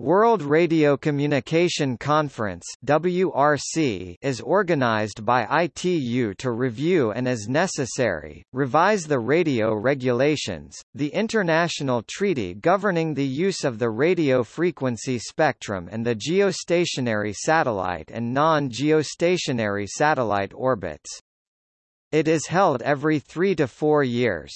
World Radio Communication Conference WRC is organized by ITU to review and as necessary, revise the radio regulations, the international treaty governing the use of the radio frequency spectrum and the geostationary satellite and non-geostationary satellite orbits. It is held every three to four years.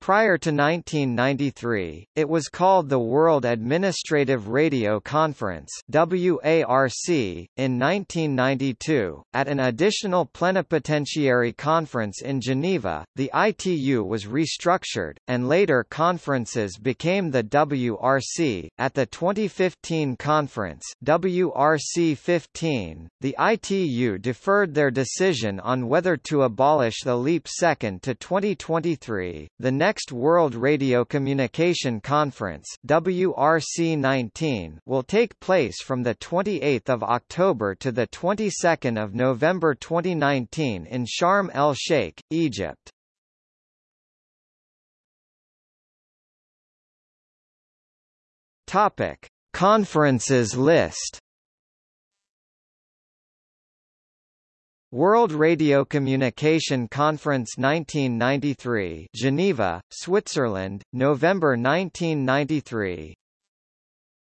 Prior to 1993, it was called the World Administrative Radio Conference WARC. In 1992, at an additional plenipotentiary conference in Geneva, the ITU was restructured, and later conferences became the WRC. At the 2015 conference WRC 15, the ITU deferred their decision on whether to abolish the leap second to 2023. The next World Radio Communication Conference WRC-19 will take place from the 28th of October to the 22nd of November 2019 in Sharm el-Sheikh, Egypt. Topic: Conferences list. World Radio Communication Conference 1993 Geneva, Switzerland, November 1993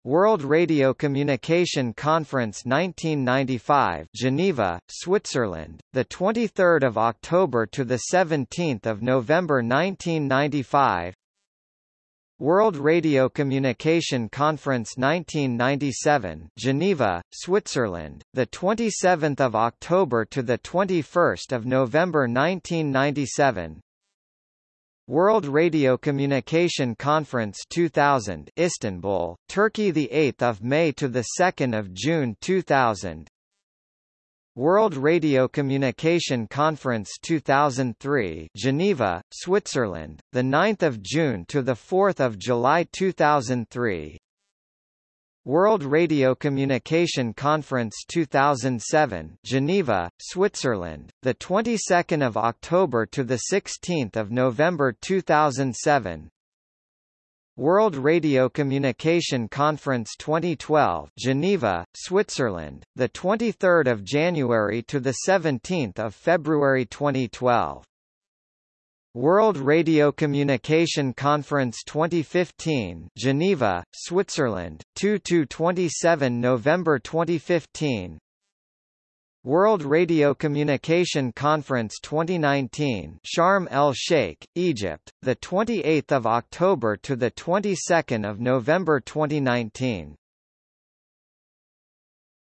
World Radio Communication Conference 1995 Geneva, Switzerland, the 23rd of October to the 17th of November 1995 World Radio Communication Conference 1997, Geneva, Switzerland, the 27th of October to the 21st of November 1997. World Radio Communication Conference 2000, Istanbul, Turkey, the 8th of May to the 2nd of June 2000. World Radio Communication Conference 2003 Geneva, Switzerland, the 9th of June to the 4th of July 2003 World Radio Communication Conference 2007 Geneva, Switzerland, the 22nd of October to the 16th of November 2007 World Radio Communication Conference 2012 Geneva, Switzerland, the 23rd of January to the 17th of February 2012 World Radio Communication Conference 2015 Geneva, Switzerland, 2 to 27 November 2015 World Radio Communication Conference 2019 Sharm el-Sheikh, Egypt, the 28th of October to the 22nd of November 2019